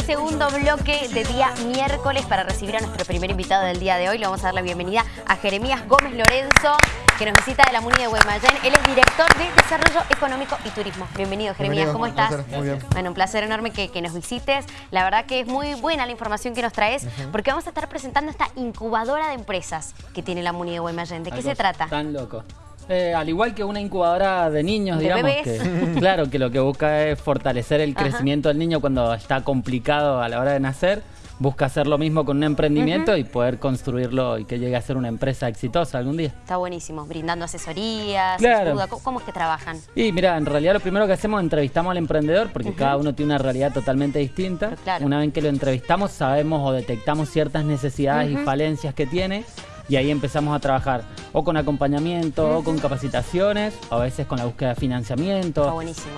este segundo bloque de día miércoles para recibir a nuestro primer invitado del día de hoy. Le vamos a dar la bienvenida a Jeremías Gómez Lorenzo, que nos visita de la MUNI de Guaymallén. Él es director de Desarrollo Económico y Turismo. Bienvenido, Jeremías. ¿Cómo estás? muy bien. Bueno, un placer enorme que, nos visites. La verdad que es muy buena la información que nos traes, porque vamos a estar presentando esta incubadora de empresas que tiene la MUNI de Guaymallén. ¿De qué se trata? Tan loco. Eh, al igual que una incubadora de niños, digamos, que claro, que lo que busca es fortalecer el crecimiento del niño cuando está complicado a la hora de nacer, busca hacer lo mismo con un emprendimiento y poder construirlo y que llegue a ser una empresa exitosa algún día. Está buenísimo, brindando asesorías, claro. ¿Cómo, es que trabajan? Y mira, en realidad lo primero que hacemos es entrevistamos al emprendedor porque cada uno tiene una realidad totalmente distinta. Una vez que lo entrevistamos sabemos o detectamos ciertas necesidades y falencias que tiene y ahí empezamos a trabajar o con acompañamiento, o con capacitaciones, o a veces con la búsqueda de financiamiento. Está buenísimo.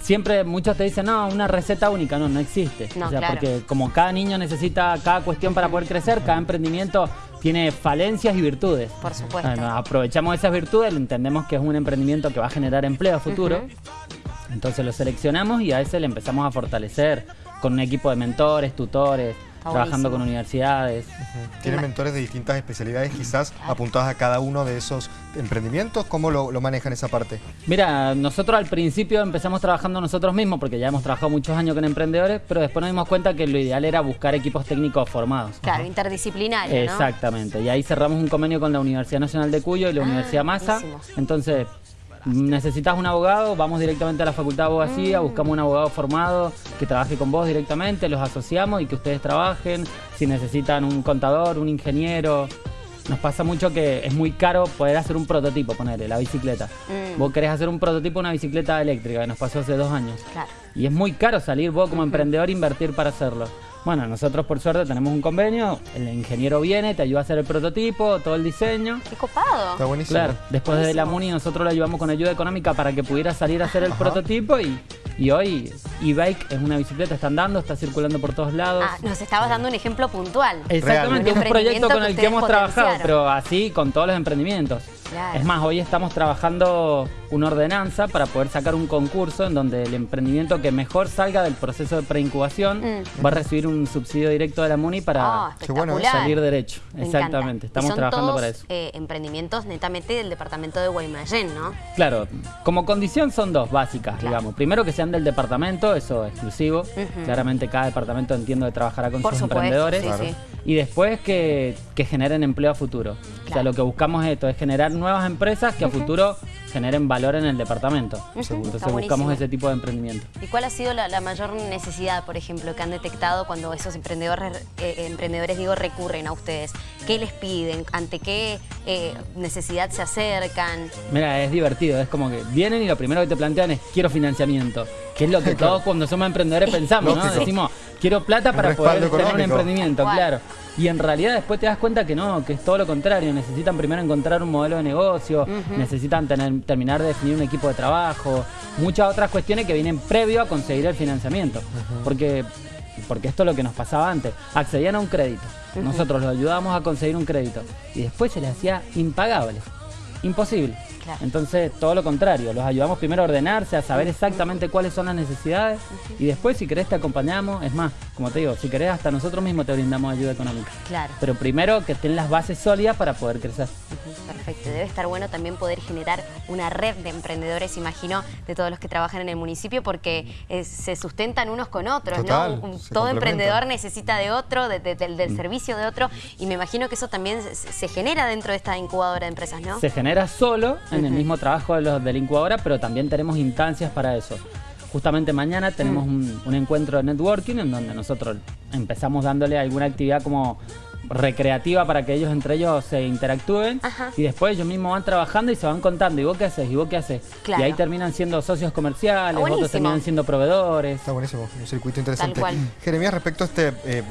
Siempre muchos te dicen, no, una receta única, no, no existe. o sea, porque como cada niño necesita cada cuestión para poder crecer, cada emprendimiento tiene falencias y virtudes. Por supuesto. aprovechamos esas virtudes, entendemos que es un emprendimiento que va a generar empleo a futuro. Entonces lo seleccionamos y a ese le empezamos a fortalecer con un equipo de mentores, tutores, trabajando con universidades. ¿Tienen mentores de distintas especialidades quizás apuntadas a cada uno de esos emprendimientos? ¿Cómo lo, manejan esa parte? Mira, nosotros al principio empezamos trabajando nosotros mismos porque ya hemos trabajado muchos años con emprendedores, pero después nos dimos cuenta que lo ideal era buscar equipos técnicos formados. Claro, interdisciplinarios, Exactamente, y ahí cerramos un convenio con la Universidad Nacional de Cuyo y la ah, Universidad Massa. Entonces, necesitas un abogado, vamos directamente a la Facultad de Abogacía, mm. buscamos un abogado formado que trabaje con vos directamente, los asociamos y que ustedes trabajen. Si necesitan un contador, un ingeniero. Nos pasa mucho que es muy caro poder hacer un prototipo, ponerle la bicicleta. Mm. Vos querés hacer un prototipo de una bicicleta eléctrica, que nos pasó hace dos años. Y es muy caro salir vos como emprendedor invertir para hacerlo. Bueno, nosotros por suerte tenemos un convenio, el ingeniero viene, te ayuda a hacer el prototipo, todo el diseño. ¡Qué copado! Está buenísimo. Claro, después de la MUNI nosotros le ayudamos con ayuda económica para que pudiera salir a hacer el prototipo y, y hoy e-bike es una bicicleta, está andando, está circulando por todos lados. Ah, nos estabas dando un ejemplo puntual. Exactamente, un, un proyecto con el que hemos trabajado, pero así con todos los emprendimientos. Es más, hoy estamos trabajando una ordenanza para poder sacar un concurso en donde el emprendimiento que mejor salga del proceso de preincubación mm. va a recibir un subsidio directo de la MUNI para ah, salir derecho. Exactamente, estamos trabajando para eso. Eh, emprendimientos netamente del departamento de Guaymallén, ¿no? Claro, como condición son dos básicas, digamos. Primero que sean del departamento, eso exclusivo. Claramente cada departamento entiendo que trabajará con sus emprendedores. Y después que, que generen empleo a futuro. O sea, lo que buscamos es esto, es generar nuevas empresas que a futuro generen valor en el departamento. Entonces buscamos ese tipo de emprendimiento. ¿Y cuál ha sido la, mayor necesidad, por ejemplo, que han detectado cuando esos emprendedores, eh, emprendedores digo, recurren a ustedes? ¿Qué les piden? ¿Ante qué eh, necesidad se acercan? Mira, es divertido, es como que vienen y lo primero que te plantean es quiero financiamiento, que es lo que todos cuando somos emprendedores pensamos, ¿no? Decimos, quiero plata para poder tener un emprendimiento, claro. Y en realidad después te das cuenta que no, que es todo lo contrario. Necesitan primero encontrar un modelo de negocio, necesitan tener, terminar de definir un equipo de trabajo, muchas otras cuestiones que vienen previo a conseguir el financiamiento. Porque porque esto es lo que nos pasaba antes. Accedían a un crédito. Nosotros los ayudábamos a conseguir un crédito. Y después se les hacía impagable. Imposible. Entonces, todo lo contrario, los ayudamos primero a ordenarse, a saber exactamente cuáles son las necesidades y después, si querés, te acompañamos. Es más, como te digo, si querés, hasta nosotros mismos te brindamos ayuda económica. Claro. Pero primero que estén las bases sólidas para poder crecer. Perfecto. Debe estar bueno también poder generar una red de emprendedores, imagino, de todos los que trabajan en el municipio, porque eh, se sustentan unos con otros, ¿no? todo emprendedor necesita de otro, del mm. servicio de otro, y me imagino que eso también se, genera dentro de esta incubadora de empresas, ¿no? Se genera solo en el mismo trabajo de los de la incubadora, pero también tenemos instancias para eso. Justamente mañana tenemos mm. un, encuentro de networking en donde nosotros empezamos dándole alguna actividad como recreativa para que ellos entre ellos se interactúen y después ellos mismos van trabajando y se van contando, ¿y vos qué haces? ¿Y vos qué haces? Y ahí terminan siendo socios comerciales, otros terminan siendo proveedores. Está buenísimo, un circuito interesante. Jeremías, respecto a este... Eh,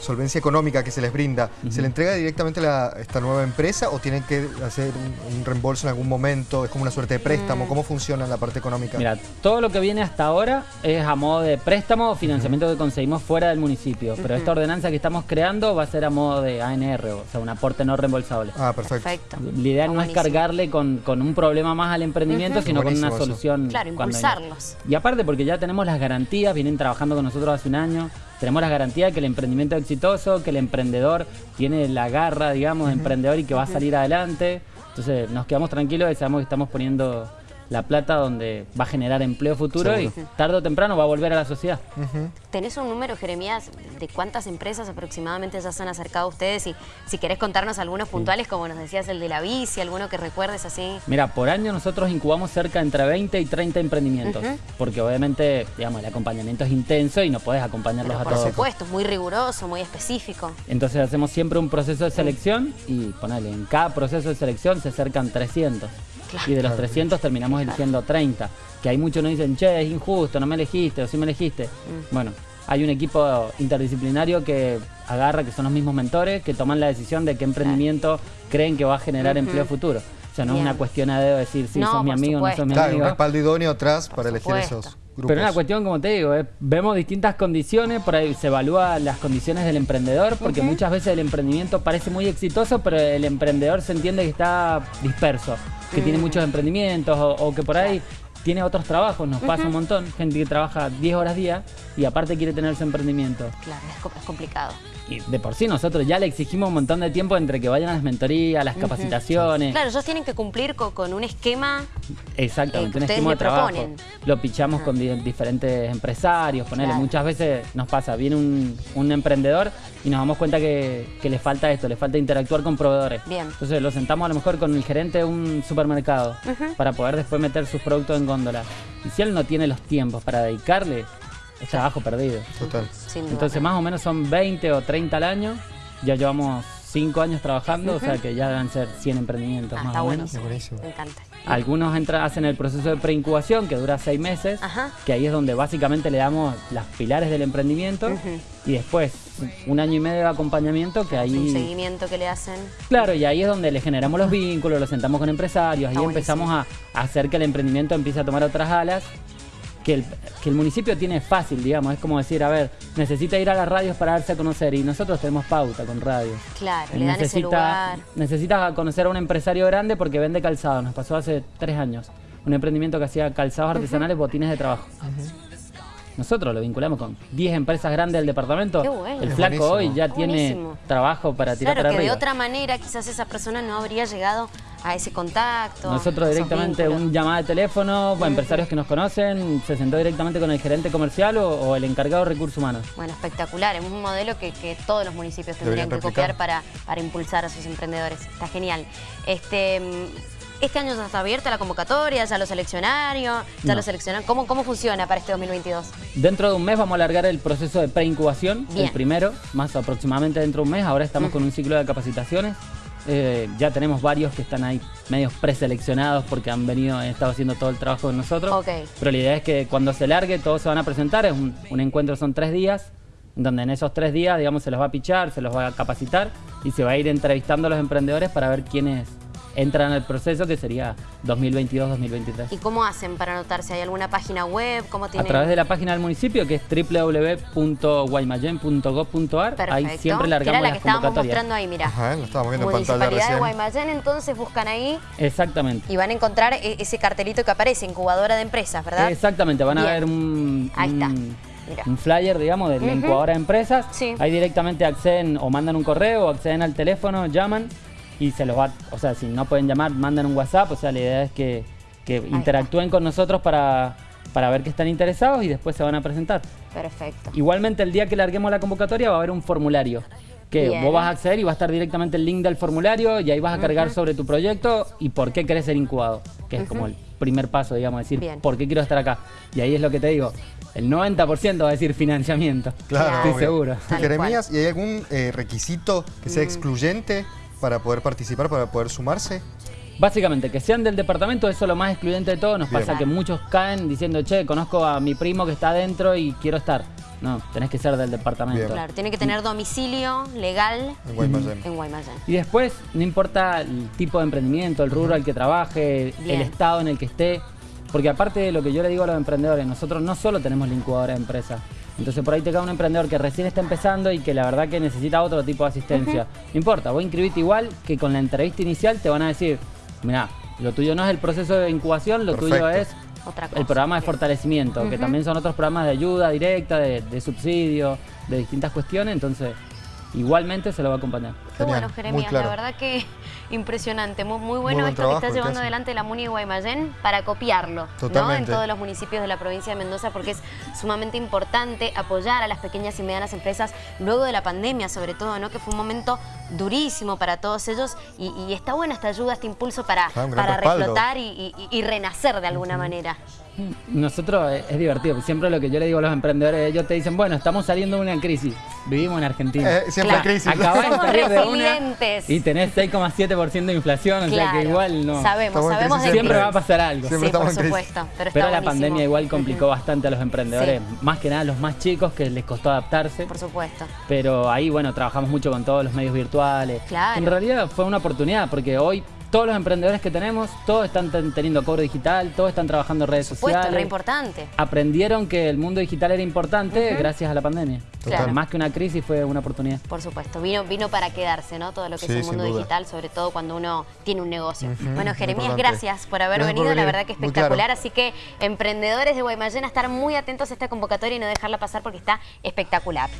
solvencia económica que se les brinda, ¿se le entrega directamente a esta nueva empresa o tienen que hacer un, reembolso en algún momento? ¿Es como una suerte de préstamo? Mm. ¿Cómo funciona la parte económica? Mira, todo lo que viene hasta ahora es a modo de préstamo o financiamiento que conseguimos fuera del municipio, pero esta ordenanza que estamos creando va a ser a modo de ANR, o sea, un aporte no reembolsable. Ah, perfecto. La idea no es cargarle con, un problema más al emprendimiento, sino con una solución. Claro, impulsarlos. Y aparte porque ya tenemos las garantías, vienen trabajando con nosotros hace un año, tenemos la garantía de que el emprendimiento es exitoso, que el emprendedor tiene la garra, digamos, de emprendedor y que va a salir adelante. Entonces nos quedamos tranquilos y sabemos que estamos poniendo la plata donde va a generar empleo futuro y tarde o temprano va a volver a la sociedad. ¿Tenés un número, Jeremías, de cuántas empresas aproximadamente ya se han acercado a ustedes? Y si querés contarnos algunos puntuales, como nos decías, el de la bici, alguno que recuerdes así. Mira, por año nosotros incubamos cerca entre 20 y 30 emprendimientos, porque obviamente, digamos, el acompañamiento es intenso y no puedes acompañarlos a todos. Por supuesto, muy riguroso, muy específico. Entonces hacemos siempre un proceso de selección y ponele, en cada proceso de selección se acercan 300. Y de los 300 terminamos eligiendo 30. Que hay muchos nos dicen, che, es injusto, no me elegiste o sí me elegiste. Mm. Bueno, hay un equipo interdisciplinario que agarra, que son los mismos mentores, que toman la decisión de qué emprendimiento creen que va a generar empleo futuro. O sea, no es una cuestión de decir si sos mi amigo o no sos mi claro, un respaldo idóneo atrás para elegir esos grupos. Pero es una cuestión, como te digo, eh, vemos distintas condiciones, por ahí se evalúa las condiciones del emprendedor, porque muchas veces el emprendimiento parece muy exitoso, pero el emprendedor se entiende que está disperso que tiene mm. muchos emprendimientos o, que por ahí tiene otros trabajos, nos pasa un montón, gente que trabaja 10 horas día y aparte quiere tener su emprendimiento. Claro, es, complicado. Y de por sí nosotros ya le exigimos un montón de tiempo entre que vayan a las mentorías, las capacitaciones. Claro, ellos tienen que cumplir con, un esquema Exactamente, un esquema de trabajo. Lo pichamos con diferentes empresarios, ponerle. Muchas veces nos pasa, viene un, emprendedor y nos damos cuenta que, le falta esto, le falta interactuar con proveedores. Bien. Entonces lo sentamos a lo mejor con el gerente de un supermercado para poder después meter sus productos en góndola. Y si él no tiene los tiempos para dedicarle, es trabajo perdido. Total. Entonces más o menos son 20 o 30 al año. Ya llevamos 5 años trabajando, o sea que ya deben ser 100 emprendimientos ah, más o menos. Me encanta. Algunos hacen el proceso de preincubación que dura 6 meses, que ahí es donde básicamente le damos las pilares del emprendimiento y después un año y medio de acompañamiento que ahí... Un seguimiento que le hacen. Claro, y ahí es donde le generamos los vínculos, lo sentamos con empresarios, ahí empezamos a hacer que el emprendimiento empiece a tomar otras alas que el, municipio tiene fácil, digamos. Es como decir, a ver, necesita ir a las radios para darse a conocer y nosotros tenemos pauta con radios. Claro, le dan ese lugar. Necesita conocer a un empresario grande porque vende calzado. Nos pasó hace tres años. Un emprendimiento que hacía calzados artesanales, botines de trabajo. Nosotros lo vinculamos con 10 empresas grandes del departamento. El flaco hoy ya tiene trabajo para tirar claro, para que de otra manera quizás esa persona no habría llegado a ese contacto. Nosotros directamente un llamada de teléfono, empresarios que nos conocen, se sentó directamente con el gerente comercial o, el encargado de recursos humanos. Bueno, espectacular. Es un modelo que, todos los municipios tendrían que copiar para, para impulsar a sus emprendedores. Está genial. Este, este año ya está abierta la convocatoria, ya lo seleccionaron, ya lo seleccionan. ¿Cómo, ¿Cómo funciona para este 2022? Dentro de un mes vamos a alargar el proceso de preincubación, el primero, más aproximadamente dentro de un mes. Ahora estamos con un ciclo de capacitaciones eh, ya tenemos varios que están ahí medios preseleccionados porque han venido, han estado haciendo todo el trabajo con nosotros. Pero la idea es que cuando se largue todos se van a presentar, es un, un, encuentro son tres días, donde en esos tres días, digamos, se los va a pichar, se los va a capacitar y se va a ir entrevistando a los emprendedores para ver quiénes entran al proceso que sería 2022-2023. ¿Y cómo hacen para anotarse? ¿Hay alguna página web? ¿Cómo tienen... A través de la página del municipio que es www.guaymallén.gov.ar. Ahí siempre largamos era la que estábamos mostrando ahí, mira. Ajá, lo estábamos viendo en pantalla recién. de Guaymallén, entonces buscan ahí. Exactamente. Y van a encontrar e-, ese cartelito que aparece, incubadora de empresas, ¿verdad? Exactamente, van a ver un... Ahí está. un flyer, digamos, de la incubadora de empresas. Sí. Ahí directamente acceden o mandan un correo o acceden al teléfono, llaman y se los va, o sea, si no pueden llamar, mandan un WhatsApp, o sea, la idea es que, interactúen con nosotros para, para ver que están interesados y después se van a presentar. Perfecto. Igualmente el día que larguemos la convocatoria va a haber un formulario que vos vas a acceder y va a estar directamente el link del formulario y ahí vas a cargar sobre tu proyecto y por qué querés ser incubado, que es como el primer paso, digamos, decir por qué quiero estar acá. Y ahí es lo que te digo, el 90% va a decir financiamiento. Claro, estoy seguro. Jeremías, ¿y hay algún eh, requisito que sea mm. excluyente para poder participar, para poder sumarse? Básicamente, que sean del departamento, eso es lo más excluyente de todo. Nos pasa que muchos caen diciendo, che, conozco a mi primo que está adentro y quiero estar. No, tenés que ser del departamento. Claro, tiene que tener domicilio legal en Guaymallén. Y después, no importa el tipo de emprendimiento, el rubro al que trabaje, el estado en el que esté, porque aparte de lo que yo le digo a los emprendedores, nosotros no solo tenemos la incubadora de empresas, entonces por ahí te cae un emprendedor que recién está empezando y que la verdad que necesita otro tipo de asistencia. No importa, voy a inscribirte igual que con la entrevista inicial te van a decir, mira, lo tuyo no es el proceso de incubación, lo tuyo es el programa de fortalecimiento, que también son otros programas de ayuda directa, de, de subsidio, de distintas cuestiones, entonces igualmente se lo va a acompañar. Qué bueno, Jeremías, la verdad que impresionante, muy, bueno esto que está llevando adelante la Muni Guaymallén para copiarlo en todos los municipios de la provincia de Mendoza porque es sumamente importante apoyar a las pequeñas y medianas empresas luego de la pandemia sobre todo, ¿no? que fue un momento durísimo para todos ellos y, está buena esta ayuda, este impulso para, para reflotar y, renacer de alguna manera. Nosotros eh, es, divertido, siempre lo que yo le digo a los emprendedores, ellos te dicen, bueno, estamos saliendo de una crisis, vivimos en Argentina. Eh, siempre crisis. Acabás de salir de una y tenés 6,7% de inflación, o sea que igual no. Sabemos, sabemos Siempre va a pasar algo. sí, por supuesto. Pero, la pandemia igual complicó bastante a los emprendedores, más que nada a los más chicos que les costó adaptarse. Por supuesto. Pero ahí, bueno, trabajamos mucho con todos los medios virtuales. Claro. En realidad fue una oportunidad porque hoy todos los emprendedores que tenemos, todos están teniendo cobro digital, todos están trabajando en redes sociales. Re importante. Aprendieron que el mundo digital era importante gracias a la pandemia. Más que una crisis fue una oportunidad. Por supuesto, vino, vino para quedarse, ¿no? Todo lo que es el mundo digital, sobre todo cuando uno tiene un negocio. Bueno, Jeremías, gracias por haber venido, la verdad que espectacular. Así que emprendedores de Guaymallén a estar muy atentos a esta convocatoria y no dejarla pasar porque está espectacular.